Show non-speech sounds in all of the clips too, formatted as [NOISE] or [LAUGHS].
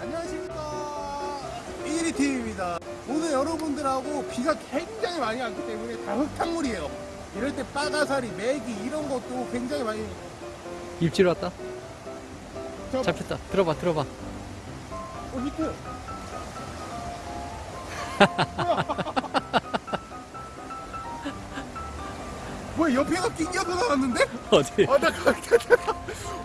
안녕하십니까 1위팀입니다 오늘 여러분들하고 비가 굉장히 많이 왔기 때문에 다 흙탕물이에요 이럴 때 빠가사리, 메기 이런 것도 굉장히 많이 입질 왔다. 저, 잡혔다. 들어봐, 들어봐. 어, 히트 [LAUGHS] 뭐야 옆에가 낑겨서 나왔는데? 어디? 아, 나 가,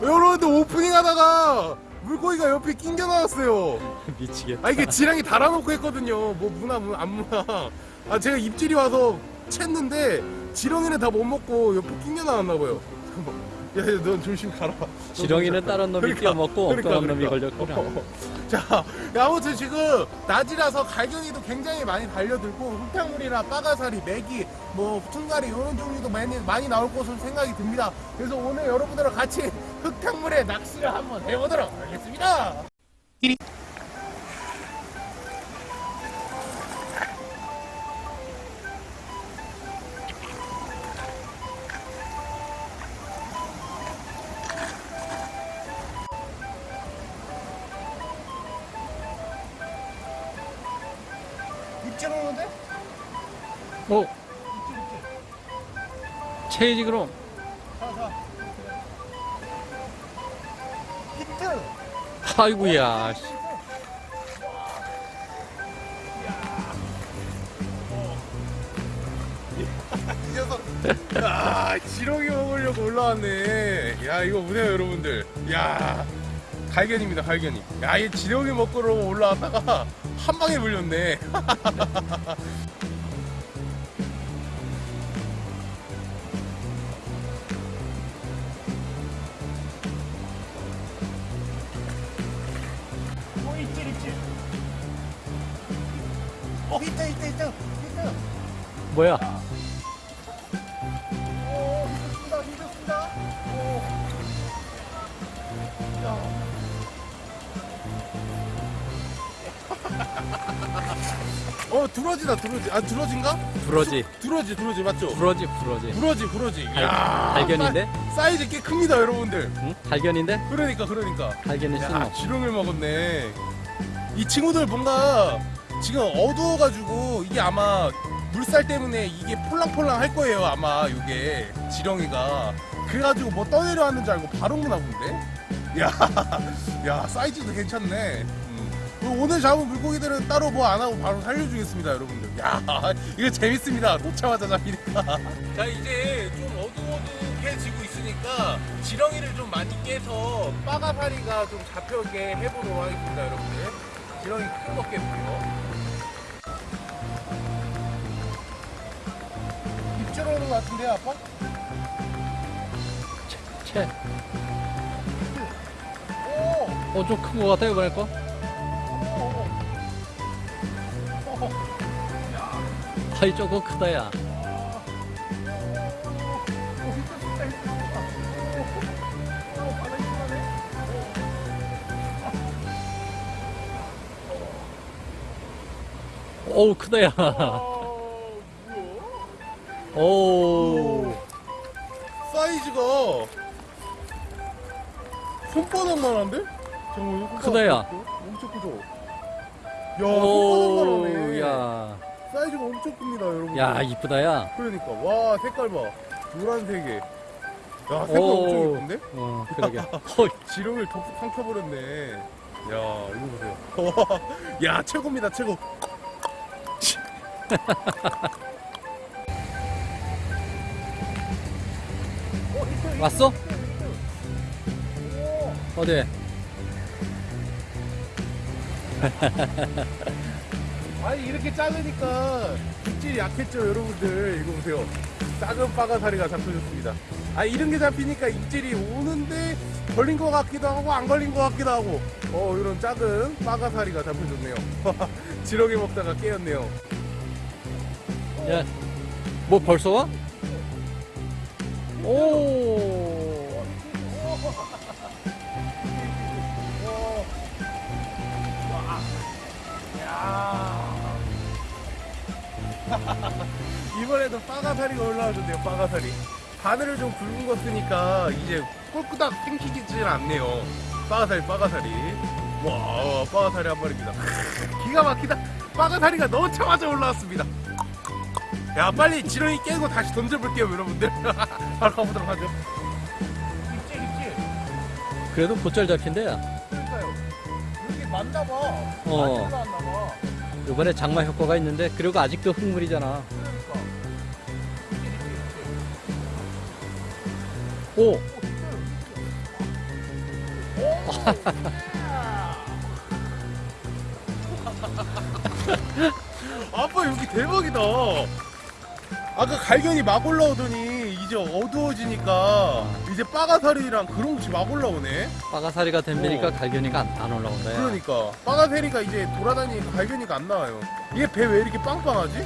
여러분들 오프닝 하다가 물고기가 옆에 낑겨 나왔어요. [LAUGHS] 미치겠다. 아, 이게 지랑이 달아놓고 했거든요. 뭐, 무나, 무, 안 무나. 아, 제가 입질이 와서 챘는데, 지렁이는 다 못 먹고 옆에 낑겨 나왔나봐요. 잠깐만. 야, 야, 넌 조심 가라. 지렁이는 다른 놈이 그러니까, 뛰어먹고 그러니까, 엉뚱한 놈이 그러니까. 걸렸구나. 어. 자, 야, 아무튼 지금 낮이라서 갈견이도 굉장히 많이 달려들고 흙탕물이나 빠가사리, 메기, 뭐 퉁가리 이런 종류도 많이 많이 나올 것으로 생각이 듭니다. 그래서 오늘 여러분들과 같이 흙탕물에 낚시를 한번 해보도록 하겠습니다. 입질 오는데? 어. 체이지 그럼. 히트. 아이고야. 씨. [LAUGHS] 이 녀석. 야, 지렁이 먹으려고 올라왔네. 야, 이거 보세요, 여러분들. 야, 갈견입니다, 갈견이. 야, 얘 지렁이 먹으러 올라왔다가 한 방에 물렸네. [LAUGHS] 어. 어, 히트, 히트, 히트. 히트. 뭐야? 오, 힘좋습니다, 힘좋습니다. 오. 야. 어, 두러지다, 두러지. 아, 두러진가? 부러지. 두러지, 두러지, 맞죠? 부러지, 부러지. 부러지, 부러지. 갈- 야, 갈견인데? 사, 사이즈 꽤 큽니다, 여러분들. 응? 갈견인데? 그러니까, 그러니까. 갈견이 야, 신호. 지렁을 먹었네. 이 친구들 뭔가 지금 어두워가지고 이게 아마 물살 때문에 이게 폴랑폴랑 할 거예요, 아마 이게 지렁이가. 그래가지고 뭐 떠내려 왔는 줄 알고 바로 오나 본데? 야, [LAUGHS] 야, 사이즈도 괜찮네. 음. 그리고 오늘 잡은 물고기들은 따로 뭐 안 하고 바로 살려주겠습니다, 여러분들. 야, [LAUGHS] 이거 재밌습니다. 놓자마자 잡히니까. [LAUGHS] 자, 이제 좀 어두워두해지고 있으니까 지렁이를 좀 많이 깨서 빠가파리가 좀 잡혀게 해보도록 하겠습니다, 여러분들. 지렁이 큰거 깨고요. 입질 오는 것 같은데요, 아빠? 채. 오! 어, 좀 큰 거 같아, 이번에 거? 오! 오! 아이, 조금 크다, 야. 어우, 크다, 야. 오. 사이즈가 손바닥만 한데? 잠깐만 이거 크다, 야. 엄청 크죠? 야 오, 야. 사이즈가 엄청 큽니다 여러분 야, 이쁘다, 야. 그러니까 와 색깔 봐 노란색에 야 색깔 오. 엄청 예쁜데? 어, 그러게. [LAUGHS] 어, 지렁이를 덮 삼켜버렸네 야 이거 보세요 [LAUGHS] 야 최고입니다 최고 [LAUGHS] 왔어? 어디? [LAUGHS] 아니 이렇게 작으니까 입질이 약했죠 여러분들. 이거 보세요. 작은 빠가사리가 잡혀졌습니다. 아 이런 게 잡히니까 입질이 오는데 걸린 것 같기도 하고 안 걸린 것 같기도 하고. 어 이런 작은 빠가사리가 잡혀졌네요. [LAUGHS] 지렁이 먹다가 깨었네요. 야, 뭐 벌써 와? 오. 빠가사리가 올라와줬네요 빠가사리 바늘을 좀 굵은 거 쓰니까 이제 꼴끄닥 땡기질 않네요. 빠가사리 빠가사리 와 빠가사리 한 마리입니다. 기가 막히다. 빠가사리가 넣자마자 올라왔습니다. 야 빨리 지렁이 깨고 다시 던져볼게요 여러분들. [LAUGHS] 바로 가보도록 하죠. 입질 입질 그래도 곧잘 잡힌대. 그러니까요. 이게 맞나봐. 어. 많이 올라왔나봐 이번에 장마 효과가 있는데 그리고 아직도 흙물이잖아. 오, 아빠 여기 대박이다. 아까 갈견이 막 올라오더니 이제 어두워지니까 이제 빠가사리랑 그런 것이 막 올라오네. 빠가사리가 덤비니까 어. 갈견이가 안, 안 올라온다. 야. 그러니까 빠가사리가 이제 돌아다니니까 갈견이가 안 나와요. 얘 배 왜 이렇게 빵빵하지?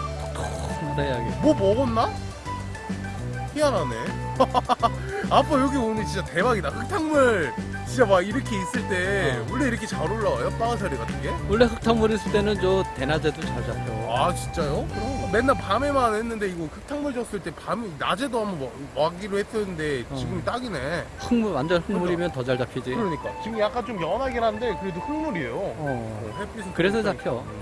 뭐 먹었나? 희한하네. [LAUGHS] 아빠 여기 오늘 진짜 대박이다. 흙탕물 진짜 막 이렇게 있을 때 어. 원래 이렇게 잘 올라와요? 빠가사리 같은 게? 원래 흙탕물 있을 때는 저 대낮에도 잘 잡혀. 아 진짜요? 그럼 맨날 밤에만 했는데 이거 흙탕물 줬을 때 밤 낮에도 한번 와- 와기로 했었는데 어. 지금 딱이네. 흙물 완전 흙물이면 더 잘 잡히지. 그러니까 지금 약간 좀 연하긴 한데 그래도 흙물이에요. 어. 어, 햇빛은 그래서. 잡혀. 음.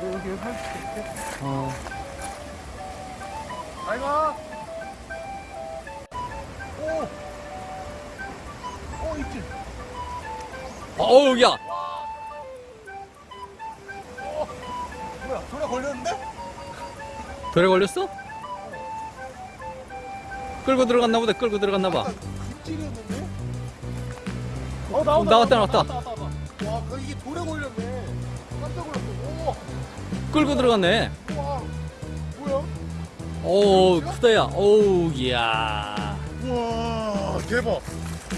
어, 여기 살 이렇게. 어. 잘 가. 오. 오 있지. 어우 야. 뭐야? 돌에 걸렸는데? 돌에 걸렸어? 끌고 들어갔나 보다. 끌고 들어갔나 봐. 찔렸는데? 어 나온다 나왔다, 나왔다. 나왔다, 나왔다. 와그 이게 돌에 걸렸네 깜짝 놀랐어 끌고 들어갔네. 오, 크다야. 오우 이야. 우와 대박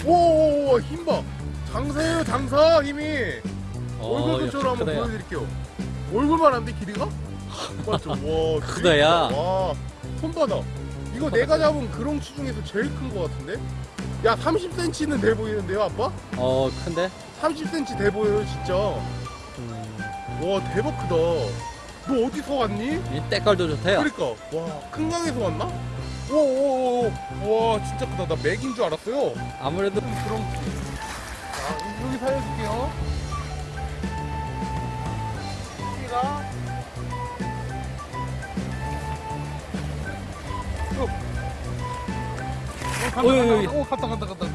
오오오 힘봐 장사예요 장사 힘이 얼굴 어, 근처로 한번 크다야. 보여드릴게요 얼굴만 한데 길이가? 맞죠 [LAUGHS] 와 크다야. 와 손바닥 이거 내가 잡은 그렁치 중에서 제일 큰 거 같은데 야 30cm는 돼 보이는데요 아빠? 어 큰데. 30cm 돼 보여요 진짜 음, 와 대박 크다 너 어디서 왔니? 이 때깔도 좋다야. 그러니까. 와 큰강에서 왔나? 오오오 와 진짜 크다. 나 맥인 줄 알았어요. 아무래도 그럼. 자 여기 살려줄게요. 여기가. 오, 어이, 어이, 오, 갔다 갔다 갔다.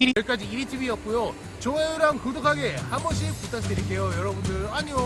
여기까지 1위TV였고요. 좋아요랑 구독하기 한 번씩 부탁드릴게요 여러분들. 안녕